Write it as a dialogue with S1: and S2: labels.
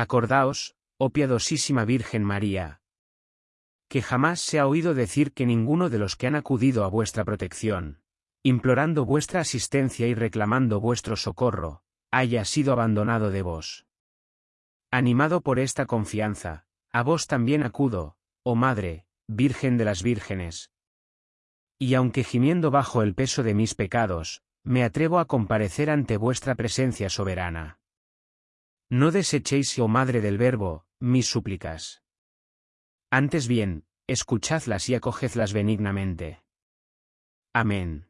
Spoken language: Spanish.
S1: Acordaos, oh piadosísima Virgen María, que jamás se ha oído decir que ninguno de los que han acudido a vuestra protección, implorando vuestra asistencia y reclamando vuestro socorro, haya sido abandonado de vos. Animado por esta confianza, a vos también acudo, oh Madre, Virgen de las Vírgenes. Y aunque gimiendo bajo el peso de mis pecados, me atrevo a comparecer ante vuestra presencia soberana. No desechéis, oh Madre del Verbo, mis súplicas. Antes bien, escuchadlas y acogedlas benignamente. Amén.